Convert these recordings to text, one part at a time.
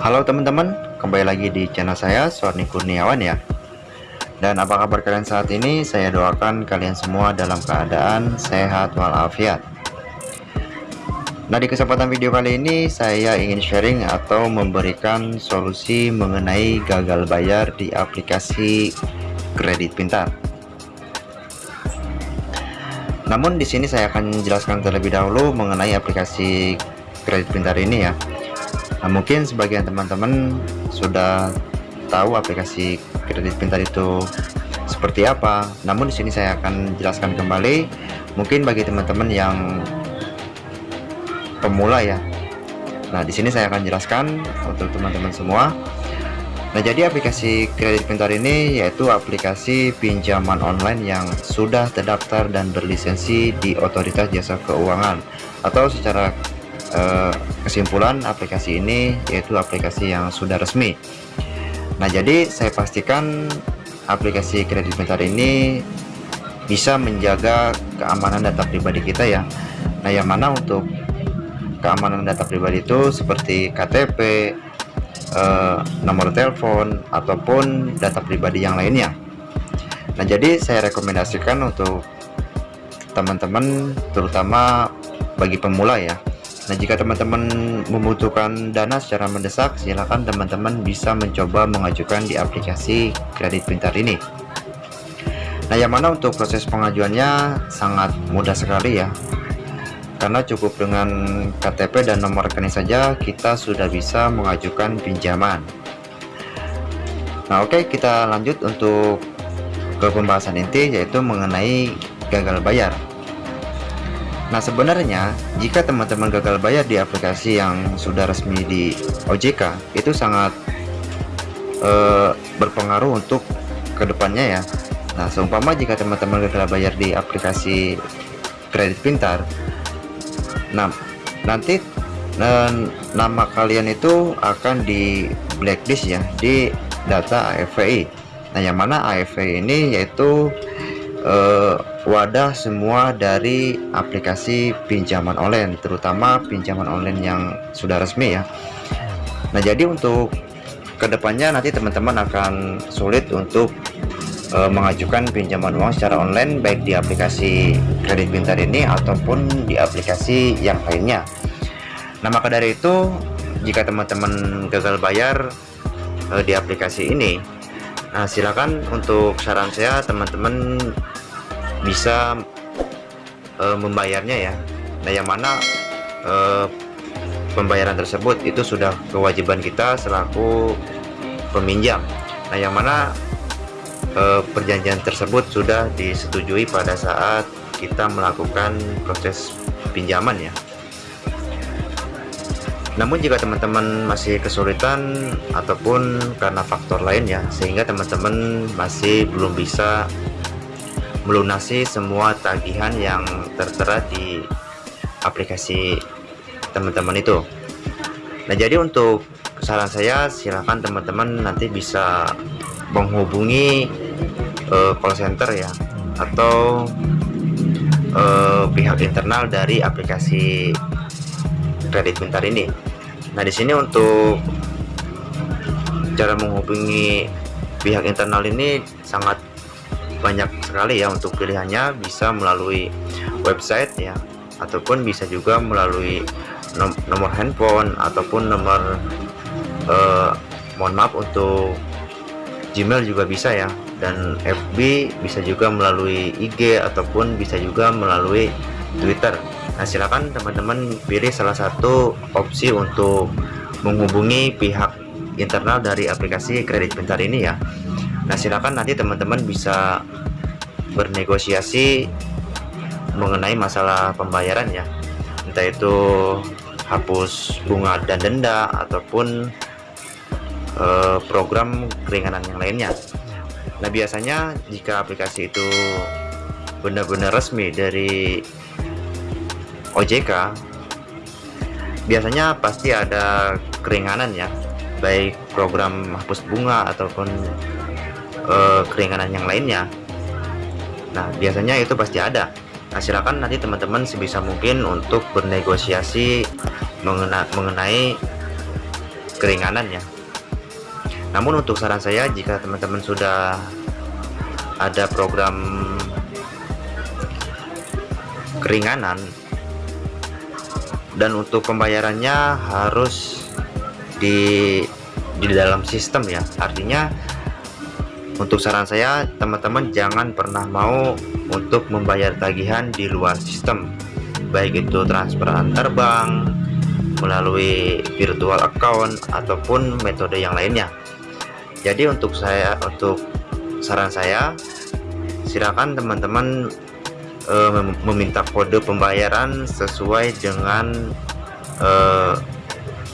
Halo teman-teman, kembali lagi di channel saya Suarni Kurniawan ya. Dan apa kabar kalian saat ini? Saya doakan kalian semua dalam keadaan sehat walafiat. Nah di kesempatan video kali ini saya ingin sharing atau memberikan solusi mengenai gagal bayar di aplikasi kredit pintar. Namun di sini saya akan jelaskan terlebih dahulu mengenai aplikasi kredit pintar ini ya Nah, mungkin sebagian teman-teman sudah tahu aplikasi kredit pintar itu seperti apa. Namun di sini saya akan jelaskan kembali. Mungkin bagi teman-teman yang pemula ya. Nah, di sini saya akan jelaskan untuk teman-teman semua. Nah, jadi aplikasi kredit pintar ini yaitu aplikasi pinjaman online yang sudah terdaftar dan berlisensi di Otoritas Jasa Keuangan atau secara Eh, kesimpulan aplikasi ini yaitu aplikasi yang sudah resmi. Nah jadi saya pastikan aplikasi kredit pintar ini bisa menjaga keamanan data pribadi kita ya. Nah yang mana untuk keamanan data pribadi itu seperti KTP eh, nomor telepon ataupun data pribadi yang lainnya. Nah jadi saya rekomendasikan untuk teman-teman terutama bagi pemula ya Nah jika teman-teman membutuhkan dana secara mendesak silahkan teman-teman bisa mencoba mengajukan di aplikasi kredit pintar ini. Nah yang mana untuk proses pengajuannya sangat mudah sekali ya. Karena cukup dengan KTP dan nomor rekening saja kita sudah bisa mengajukan pinjaman. Nah oke okay, kita lanjut untuk ke pembahasan inti yaitu mengenai gagal bayar Nah sebenarnya jika teman-teman gagal bayar di aplikasi yang sudah resmi di OJK itu sangat uh, berpengaruh untuk ke depannya ya. Nah seumpama jika teman-teman gagal bayar di aplikasi kredit pintar Nah nanti nama kalian itu akan di blacklist ya di data AFVI Nah yang mana AFVI ini yaitu uh, wadah semua dari aplikasi pinjaman online terutama pinjaman online yang sudah resmi ya. Nah jadi untuk ke depannya nanti teman-teman akan sulit untuk uh, mengajukan pinjaman uang secara online baik di aplikasi kredit pintar ini ataupun di aplikasi yang lainnya. Nah maka dari itu jika teman-teman gagal bayar uh, di aplikasi ini Nah silakan untuk saran saya teman-teman bisa e, membayarnya ya. Nah yang mana e, pembayaran tersebut itu sudah kewajiban kita selaku peminjam. Nah yang mana e, perjanjian tersebut sudah disetujui pada saat kita melakukan proses pinjaman ya. Namun jika teman-teman masih kesulitan ataupun karena faktor lain ya sehingga teman-teman masih belum bisa melunasi semua tagihan yang tertera di aplikasi teman-teman itu. Nah jadi untuk saran saya silahkan teman-teman nanti bisa menghubungi uh, call center ya atau uh, pihak internal dari aplikasi kredit pintar ini. Nah di sini untuk cara menghubungi pihak internal ini sangat banyak sekali ya untuk pilihannya. Bisa melalui website ya ataupun bisa juga melalui nom nomor handphone ataupun nomor eh, mohon maaf untuk Gmail juga bisa ya. Dan FB bisa juga melalui IG ataupun bisa juga melalui Twitter. Nah silakan teman-teman pilih salah satu opsi untuk menghubungi pihak internal dari aplikasi kredit pintar ini ya Nah silakan nanti teman-teman bisa bernegosiasi mengenai masalah pembayaran ya. Entah itu hapus bunga dan denda ataupun eh, program keringanan yang lainnya. Nah biasanya jika aplikasi itu benar-benar resmi dari OJK biasanya pasti ada keringanan ya. Baik program hapus bunga ataupun uh, keringanan yang lainnya. Nah biasanya itu pasti ada. Nah silakan nanti teman-teman sebisa mungkin untuk bernegosiasi mengena mengenai keringanan ya namun untuk saran saya jika teman-teman sudah ada program keringanan dan untuk pembayarannya harus di di dalam sistem ya. Artinya untuk saran saya teman-teman jangan pernah mau untuk membayar tagihan di luar sistem. Baik itu transfer antar bank melalui virtual account ataupun metode yang lainnya. Jadi untuk saya untuk saran saya silakan teman-teman e, meminta kode pembayaran sesuai dengan e,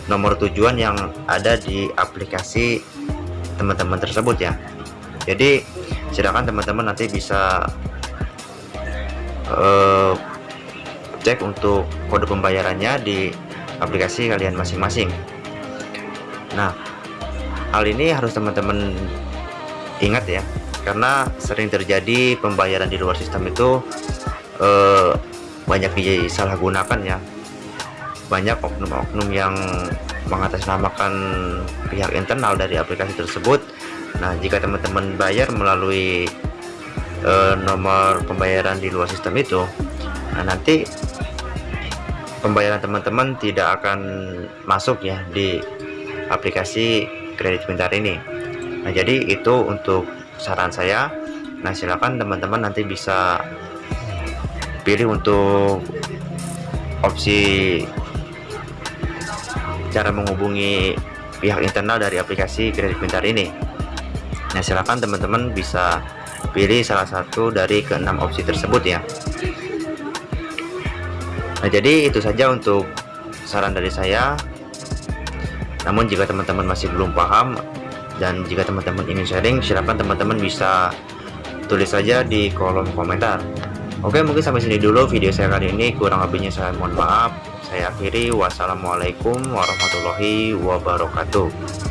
nomor tujuan yang ada di aplikasi teman-teman tersebut ya jadi silakan teman-teman nanti bisa e, cek untuk kode pembayarannya di aplikasi kalian masing-masing. Nah hal ini harus teman-teman ingat ya karena sering terjadi pembayaran di luar sistem itu eh, banyak disalahgunakan ya. Banyak oknum-oknum yang mengatasnamakan pihak internal dari aplikasi tersebut nah jika teman-teman bayar melalui eh, nomor pembayaran di luar sistem itu nah nanti pembayaran teman-teman tidak akan masuk ya di aplikasi kredit pintar ini. Nah jadi itu untuk saran saya. Nah silakan teman-teman nanti bisa pilih untuk opsi cara menghubungi pihak internal dari aplikasi kredit pintar ini nah silakan teman-teman bisa pilih salah satu dari keenam opsi tersebut ya. Nah jadi itu saja untuk saran dari saya. Namun jika teman-teman masih belum paham dan jika teman-teman ingin sharing silahkan teman-teman bisa tulis saja di kolom komentar. Oke mungkin sampai sini dulu video saya kali ini. Kurang lebihnya saya mohon maaf. Saya akhiri. Wassalamualaikum warahmatullahi wabarakatuh